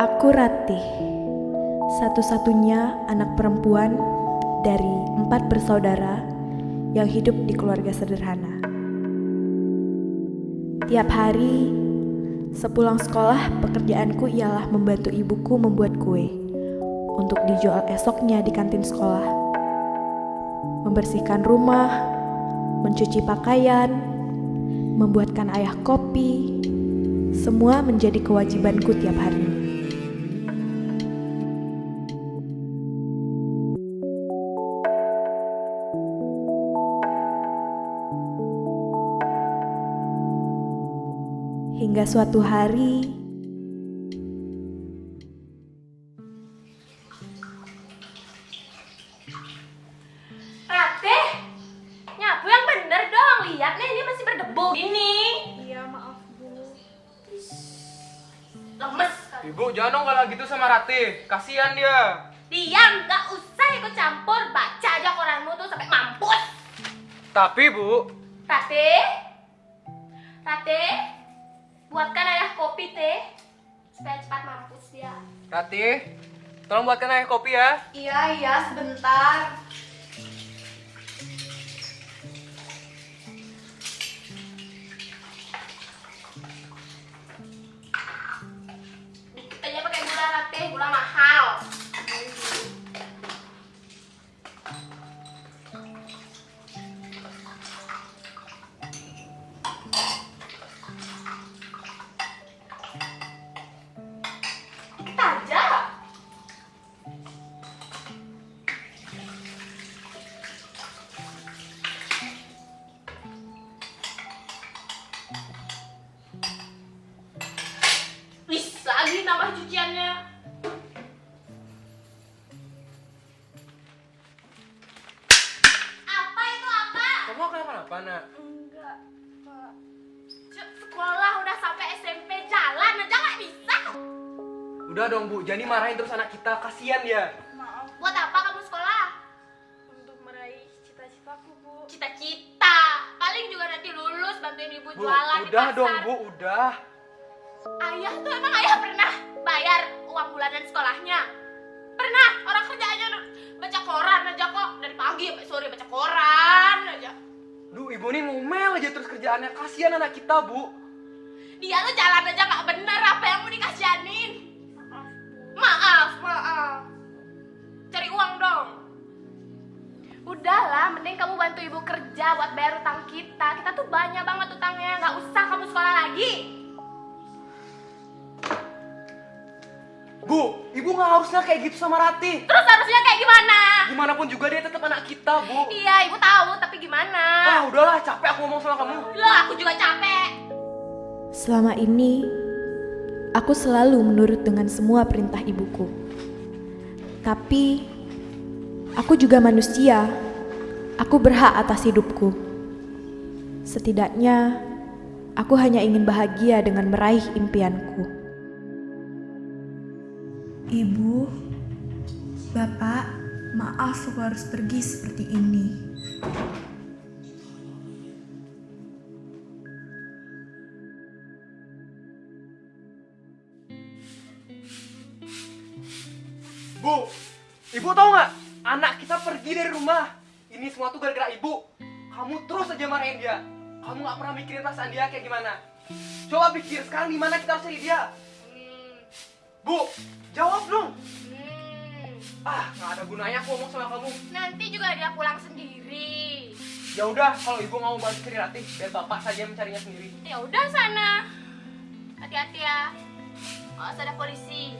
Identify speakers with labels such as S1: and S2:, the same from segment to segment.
S1: Aku Ratih, satu-satunya anak perempuan dari empat bersaudara yang hidup di keluarga sederhana. Tiap hari, sepulang sekolah, pekerjaanku ialah membantu ibuku membuat kue untuk dijual esoknya di kantin sekolah. Membersihkan rumah, mencuci pakaian, membuatkan ayah kopi, semua menjadi kewajibanku tiap hari. Hingga suatu hari,
S2: Rate, nyapu yang bener dong. Lihat nih, ini masih berdebu. Ini.
S3: Iya maaf bu.
S2: Lemes.
S4: Ibu jangan dong kalau gitu sama Rati, kasihan dia.
S2: Diam, gak usah ikut campur. Baca aja koranmu tuh sampai mampus.
S4: Tapi Bu,
S2: Rate, Rate, buatkan ayah kopi teh supaya cepat mampus dia.
S4: Rati, tolong buatkan ayah kopi ya.
S2: Iya iya sebentar. Lagi nambah cuciannya. Apa itu apa?
S4: Kamu kenapa-napa nak?
S2: Enggak, Pak. Sekolah udah sampai SMP jalan aja nggak bisa.
S4: Udah dong Bu, jadi marahin terus anak kita, kasihan dia.
S3: Maaf
S2: Buat apa kamu sekolah?
S3: untuk meraih cita-citaku bu.
S2: Cita-cita. Paling juga nanti lulus bantuin ibu
S4: Bu,
S2: jualan di
S4: udah
S2: pasar.
S4: dong Bu, udah.
S2: Ayah tuh emang ayah pernah bayar uang bulanan sekolahnya? Pernah? Orang kerja aja baca koran aja kok dari pagi sampai sore baca koran aja.
S4: Duh, ibu ini ngomel aja terus kerjaannya, kasihan anak kita Bu.
S2: Dia tuh jalan aja nggak bener apa yang mau dikasihanin?
S3: Maaf bu.
S2: Maaf, maaf. Cari uang dong. Udahlah, mending kamu bantu ibu kerja buat bayar utang kita. Kita tuh banyak banget utangnya, nggak usah kamu sekolah lagi.
S4: Harusnya kayak gitu sama Rati.
S2: Terus harusnya kayak gimana?
S4: Gimana pun juga dia tetap anak kita Bu.
S2: Iya, ibu tahu, tapi gimana?
S4: Ah, udahlah, capek aku ngomong sama kamu.
S2: Loh, aku juga capek.
S1: selama ini aku selalu menurut dengan semua perintah ibuku. Tapi aku juga manusia. Aku berhak atas hidupku. Setidaknya aku hanya ingin bahagia dengan meraih impianku.
S5: Ibu, Bapak, maaf aku harus pergi seperti ini.
S4: Bu, ibu tahu nggak? Anak kita pergi dari rumah. Ini semua tuh gara-gara ibu. Kamu terus aja marahin dia. Kamu nggak pernah mikirin perasaan dia kayak gimana. Coba pikir sekarang di mana kita harus cari dia. Bu, jawab dong.
S2: hmm.
S4: Ah, nggak ada gunanya aku ngomong sama kamu.
S2: Nanti juga dia pulang sendiri.
S4: Ya udah, kalau ibu nggak mau bantu cari Ratih, biar bapak saja mencarinya sendiri.
S2: Ya udah sana. Hati-hati ya. Awas ada polisi.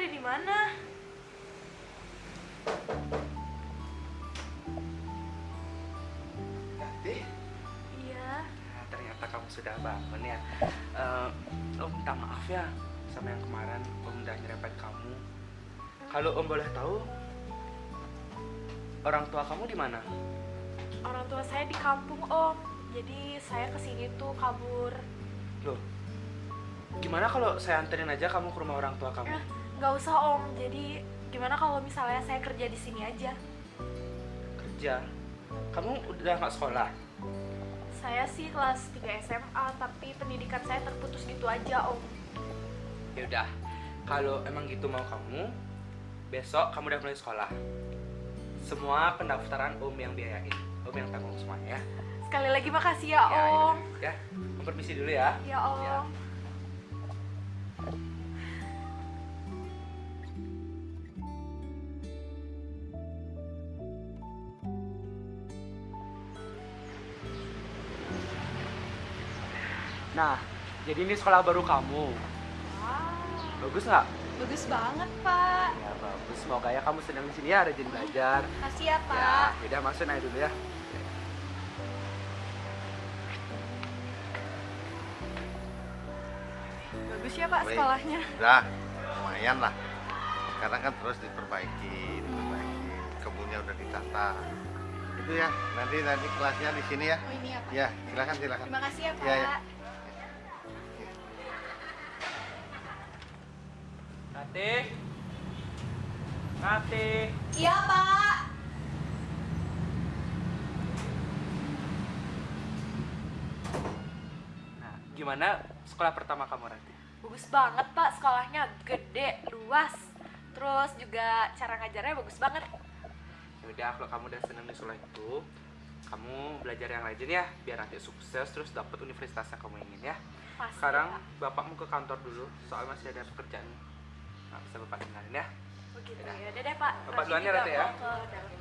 S3: Ada di mana?
S6: Nanti
S3: Iya.
S6: Nah, ternyata kamu sudah bangun ya. Eh, om minta maaf ya sama yang kemarin Om udah nyerempet kamu. Kalau Om boleh tahu, orang tua kamu di mana?
S3: Orang tua saya di kampung, Om. Jadi saya ke sini tuh kabur.
S6: Loh, gimana kalau saya anterin aja kamu ke rumah orang tua kamu?
S3: Eh, nggak usah, Om. Jadi gimana kalau misalnya saya kerja di sini aja?
S6: Kerja. Kamu udah nggak sekolah?
S3: Saya sih kelas 3 SMA, tapi pendidikan saya terputus gitu aja, Om.
S6: Ya udah, kalau emang gitu mau kamu, besok kamu udah mulai sekolah. Semua pendaftaran Om yang biayain, Om yang tanggung semuanya ya.
S3: Sekali lagi makasih ya,
S6: Ya,
S3: Om.
S6: ya, Om permisi dulu ya.
S3: Ya, Om.
S6: Ya. Nah, jadi ini sekolah baru kamu. Bagus nggak?
S3: Bagus banget, Pak.
S6: Ya bagus. Semoga ya kamu senang di sini ya, rajin belajar.
S3: Makasih ya,
S6: Ya, udah masuk aja dulu ya.
S3: Bagus ya, Pak,
S7: Baik.
S3: sekolahnya.
S7: Udah, lumayan lah. Sekarang kan terus diperbaiki, diperbaiki. Kebunnya udah ditata. Itu ya, nanti nanti kelasnya di sini ya.
S3: Oh, ini ya, Pak.
S7: Ya, silakan silakan.
S3: Terima kasih ya, Pak.
S7: Iya, iya.
S6: Rati. Rati.
S3: Iya, Pak.
S6: Nah, gimana sekolah pertama kamu Rati?
S3: Bagus banget, Pak. Sekolahnya gede, luas. Terus juga cara ngajarnya bagus banget.
S6: Ya udah, kalau kamu udah senang di sekolah itu, kamu belajar yang rajin ya, biar nanti sukses terus dapat universitas yang kamu ingin ya.
S3: Pasti,
S6: Sekarang
S3: Pak.
S6: bapakmu ke kantor dulu, soal masih ada pekerjaan. Nggak bisa bapak tinggalin ya.
S3: Begitu ya. Udah deh, Pak.
S6: Bapak duluan ya, Rati, ya.
S3: ke dalam.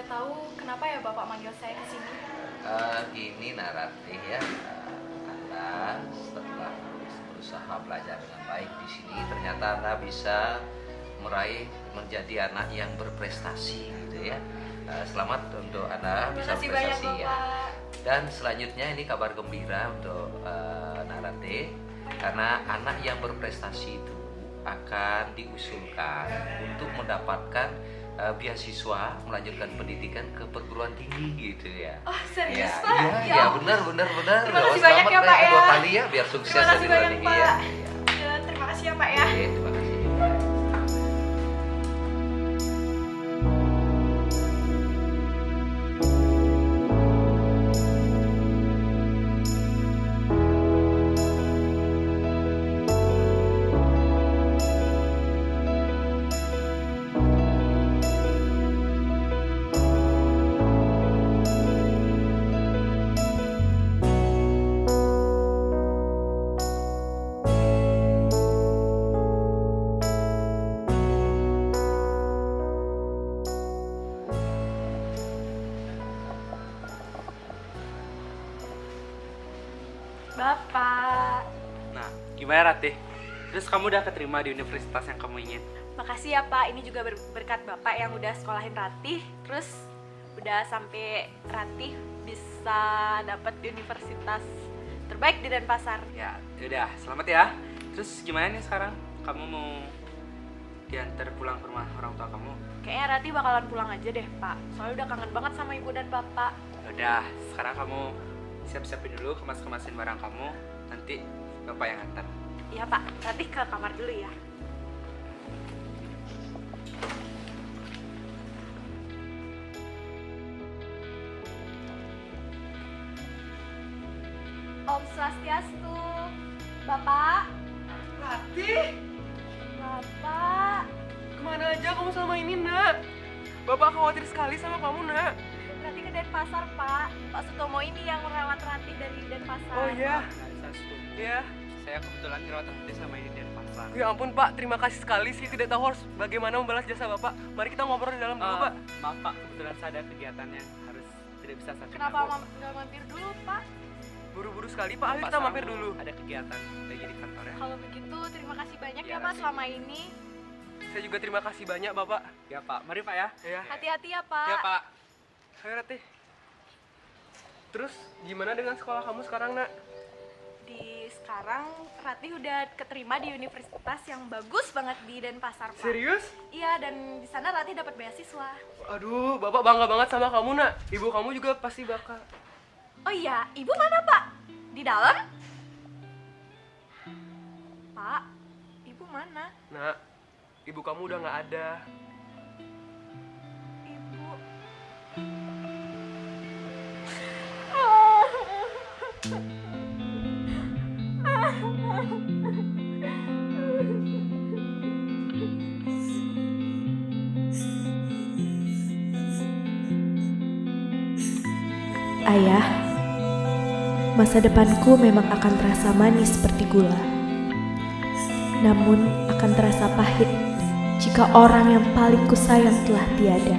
S3: Boleh tahu, kenapa ya Bapak manggil saya ke sini?
S8: Eh, gini ya Eh, anda setelah berusaha belajar dengan baik di sini ternyata anda bisa meraih menjadi anak yang berprestasi gitu ya Eh, selamat untuk anda bisa
S3: banyak,
S8: berprestasi ya
S3: Bapak.
S8: dan selanjutnya ini kabar gembira untuk uh, Narate karena anak yang berprestasi itu akan diusulkan untuk mendapatkan uh, beasiswa melanjutkan pendidikan ke perguruan tinggi gitu ya.
S3: Oh, serius,
S8: ya,
S3: Pak?
S8: Iya,
S3: Ya
S8: iya
S3: ampun.
S8: benar benar benar.
S3: Terima kasih banyak ya, Pak, ya.
S8: kali ya biar sukses
S3: Terima
S8: ya
S3: kasih banyak,
S8: tinggi
S3: Pak.
S8: ya. Iya.
S3: Ya, terima kasih ya, Pak ya.
S8: Oke, terima
S6: Nah, gimana Rati? Terus kamu udah keterima di universitas yang kamu ingin?
S3: Makasih ya Pak, ini juga ber- berkat Bapak yang udah sekolahin Ratih, terus udah sampai Ratih bisa dapat di universitas terbaik di Denpasar.
S6: Ya, udah, selamat ya. Terus gimana nih sekarang? Kamu mau diantar pulang ke rumah orang tua kamu?
S3: Kayaknya Ratih bakalan pulang aja deh Pak, soalnya udah kangen banget sama ibu dan bapak.
S6: Udah, sekarang kamu siap-siapin dulu, kemas-kemasin barang kamu. Nanti bapak yang antar.
S3: Iya Pak, Ratih ke kamar dulu ya. Om Swastiastu, Bapak,
S6: Rati,
S3: Bapak,
S6: ke mana aja kamu selama ini nak? Bapak khawatir sekali sama kamu nak.
S3: Ratih ke Denpasar. Pak. Pak Sutomo ini yang merawat Ratih dari Denpasar.
S4: Oh iya, iya.
S6: Saya kebetulan dirawat hati sama ini dari pasar.
S4: Ya ampun Pak, terima kasih sekali sih. Tidak tahu harus bagaimana membalas jasa Bapak. Mari kita ngobrol di dalam dulu
S6: Eh,
S4: Pak.
S6: Maaf Pak, kebetulan saya ada kegiatan yang harus tidak bisa saya
S3: Kenapa nggak mampir dulu, Pak?
S4: Buru-buru sekali Pak, ayo kita mampir dulu.
S6: Ada kegiatan lagi di kantor ya.
S3: Kalau begitu, terima kasih banyak
S6: Iya,
S3: ya, Pak selama ini.
S4: Saya juga terima kasih banyak Bapak.
S6: Ya Pak, mari Pak ya.
S4: Ya,
S3: Hati-hati ya, Pak.
S6: Ya Pak.
S4: ayo Ratih. Terus gimana dengan sekolah kamu sekarang nak?
S3: Sekarang Ratih udah keterima di universitas yang bagus banget di Denpasar, Pak.
S4: Serius?
S3: Iya, dan di sana Ratih dapat beasiswa.
S4: Aduh, Bapak bangga banget sama kamu nak. Ibu kamu juga pasti bakal.
S3: Oh iya, Ibu mana, Pak? Di dalam? Pak, Ibu mana?
S4: Nak, ibu kamu udah nggak ada.
S1: Ayah, masa depanku memang akan terasa manis seperti gula. Namun akan terasa pahit jika orang yang paling kusayang telah tiada.